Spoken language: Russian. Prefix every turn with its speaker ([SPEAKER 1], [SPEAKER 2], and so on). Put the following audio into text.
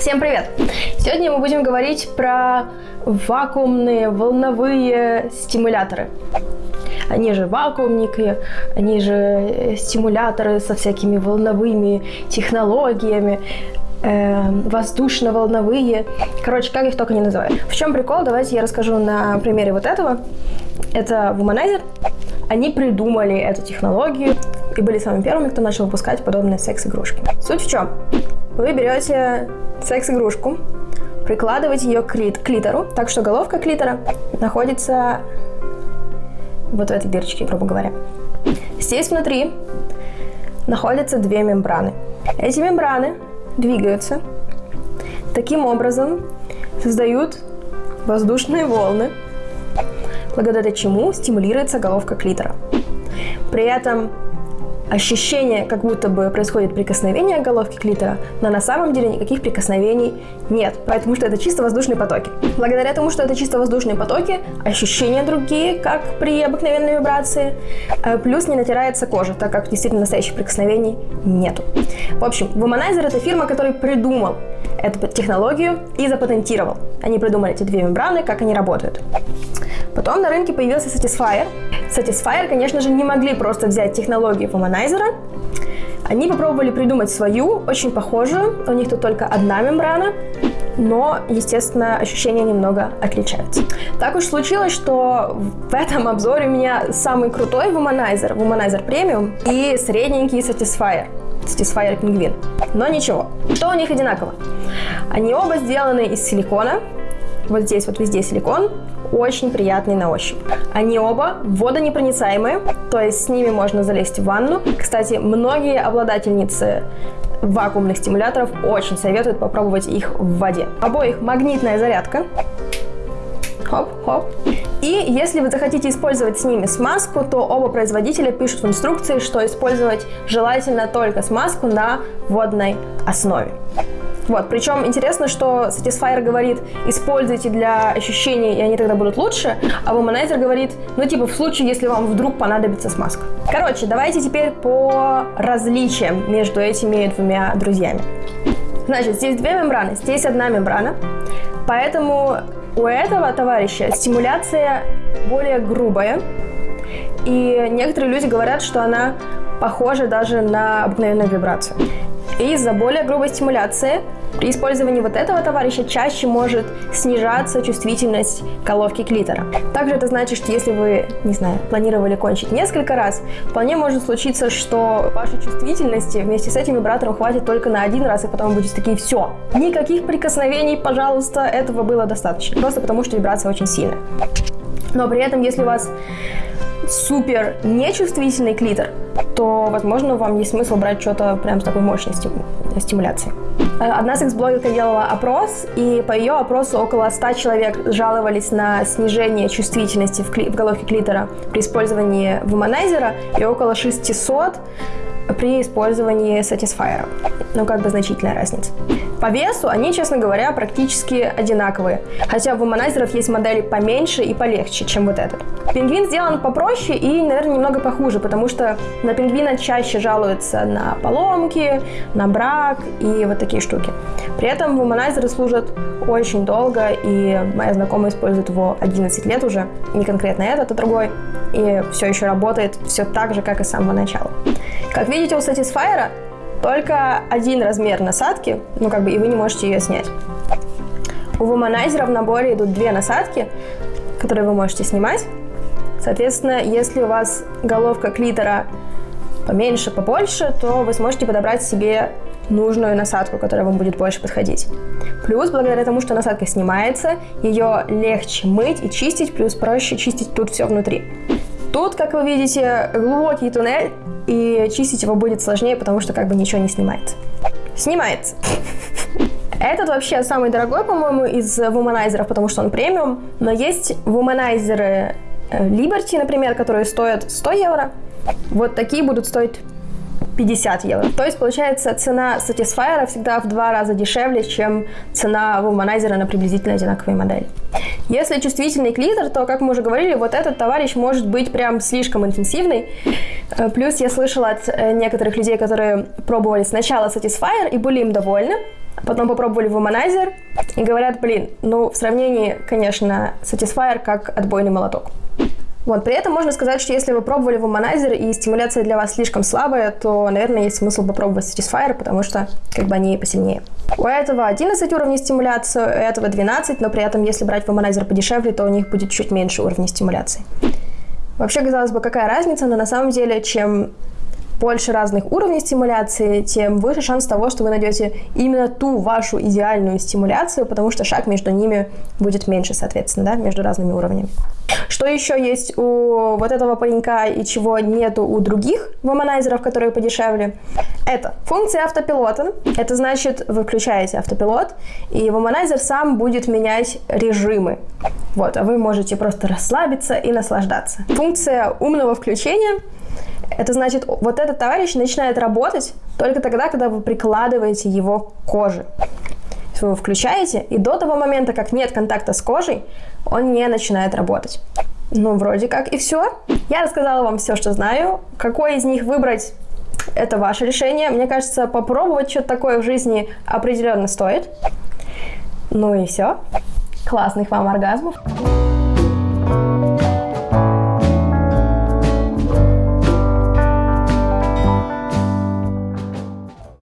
[SPEAKER 1] Всем привет! Сегодня мы будем говорить про вакуумные волновые стимуляторы. Они же вакуумники, они же э, стимуляторы со всякими волновыми технологиями, э, воздушно-волновые. Короче, как их только не называют. В чем прикол? Давайте я расскажу на примере вот этого. Это Womanizer. Они придумали эту технологию и были самыми первыми, кто начал выпускать подобные секс-игрушки. Суть в чем? Вы берете секс-игрушку, прикладываете ее к клитору, так что головка клитора находится вот в этой дырочке, грубо говоря. Здесь внутри находятся две мембраны. Эти мембраны двигаются. Таким образом создают воздушные волны, благодаря чему стимулируется головка клитора. При этом ощущение, как будто бы происходит прикосновение головки клитора, но на самом деле никаких прикосновений нет, потому что это чисто воздушные потоки. Благодаря тому, что это чисто воздушные потоки, ощущения другие, как при обыкновенной вибрации, э, плюс не натирается кожа, так как действительно настоящих прикосновений нету. В общем, Womanizer это фирма, которая придумал эту технологию и запатентировал. Они придумали эти две мембраны, как они работают. Потом на рынке появился Satisfyer. Satisfyer, конечно же, не могли просто взять технологию Womanizer. Они попробовали придумать свою, очень похожую. У них тут только одна мембрана, но, естественно, ощущения немного отличаются. Так уж случилось, что в этом обзоре у меня самый крутой Womanizer, Womanizer Premium и средненький Satisfyer. Satisfyer Penguin. Но ничего. Что у них одинаково? Они оба сделаны из силикона. Вот здесь вот везде силикон очень приятный на ощупь. Они оба водонепроницаемые, то есть с ними можно залезть в ванну. Кстати, многие обладательницы вакуумных стимуляторов очень советуют попробовать их в воде. Обоих магнитная зарядка. Хоп-хоп. И если вы захотите использовать с ними смазку, то оба производителя пишут в инструкции, что использовать желательно только смазку на водной основе. Вот, причем интересно, что Satisfyer говорит, используйте для ощущений, и они тогда будут лучше, а Womanizer говорит, ну типа в случае, если вам вдруг понадобится смазка. Короче, давайте теперь по различиям между этими двумя друзьями. Значит, здесь две мембраны, здесь одна мембрана, поэтому у этого товарища стимуляция более грубая, и некоторые люди говорят, что она похожа даже на обыкновенную вибрацию. И из-за более грубой стимуляции при использовании вот этого товарища чаще может снижаться чувствительность головки клитора. Также это значит, что если вы, не знаю, планировали кончить несколько раз, вполне может случиться, что вашей чувствительности вместе с этим вибратором хватит только на один раз, и потом вы будете такие, все, никаких прикосновений, пожалуйста, этого было достаточно. Просто потому, что вибрация очень сильная. Но при этом, если у вас супер нечувствительный клитор, то, возможно, вам есть смысл брать что-то прям с такой мощной стимуляцией. Э, одна секс-блогерка делала опрос, и по ее опросу около 100 человек жаловались на снижение чувствительности в, кли- в головке клитора при использовании вуманайзера, и около 600 при использовании Satisfyer. Ну, как бы значительная разница. По весу они, честно говоря, практически одинаковые. Хотя у вуманайзеров есть модели поменьше и полегче, чем вот этот. Пингвин сделан попроще и, наверное, немного похуже, потому что на пингвина чаще жалуются на поломки, на брак и вот такие штуки. При этом вуманайзеры служат очень долго, и моя знакомая использует его 11 лет уже, не конкретно этот, а другой, и все еще работает все так же, как и с самого начала. Как видите, у Satisfyer только один размер насадки, ну как бы, и вы не можете ее снять. У Womanizer в наборе идут две насадки, которые вы можете снимать. Соответственно, если у вас головка клитора поменьше, побольше, то вы сможете подобрать себе нужную насадку, которая вам будет больше подходить. Плюс, благодаря тому, что насадка снимается, ее легче мыть и чистить, плюс проще чистить тут все внутри. Тут, как вы видите, глубокий туннель, и чистить его будет сложнее, потому что как бы ничего не снимается. Снимается. Этот вообще самый дорогой, по-моему, из вуманайзеров, потому что он премиум. Но есть вуманайзеры э, Liberty, например, которые стоят 100 евро. Вот такие будут стоить 50 евро. То есть, получается, цена Satisfyer всегда в два раза дешевле, чем цена Womanizer на приблизительно одинаковые модели. Если чувствительный клитор, то, как мы уже говорили, вот этот товарищ может быть прям слишком интенсивный. Э, плюс я слышала от э, некоторых людей, которые пробовали сначала Satisfyer и были им довольны, потом попробовали вуманайзер и говорят, блин, ну в сравнении, конечно, Satisfyer как отбойный молоток. Вот, при этом можно сказать, что если вы пробовали вуманайзер и стимуляция для вас слишком слабая, то, наверное, есть смысл попробовать Satisfyer, потому что как бы они посильнее. У этого 11 уровней стимуляции, у этого 12, но при этом, если брать вуманайзер подешевле, то у них будет чуть меньше уровней стимуляции. Вообще, казалось бы, какая разница, но на самом деле, чем больше разных уровней стимуляции, тем выше шанс того, что вы найдете именно ту вашу идеальную стимуляцию, потому что шаг между ними будет меньше, соответственно, да, между разными уровнями. Что еще есть у вот этого паренька и чего нету у других воманайзеров, которые подешевле? Это функция автопилота. Это значит, вы включаете автопилот, и воманайзер сам будет менять режимы. Вот, а вы можете просто расслабиться и наслаждаться. Функция умного включения это значит, вот этот товарищ начинает работать только тогда, когда вы прикладываете его к коже. Вы его включаете, и до того момента, как нет контакта с кожей, он не начинает работать. Ну, вроде как и все. Я рассказала вам все, что знаю. Какой из них выбрать, это ваше решение. Мне кажется, попробовать что-то такое в жизни определенно стоит. Ну и все. Классных вам оргазмов.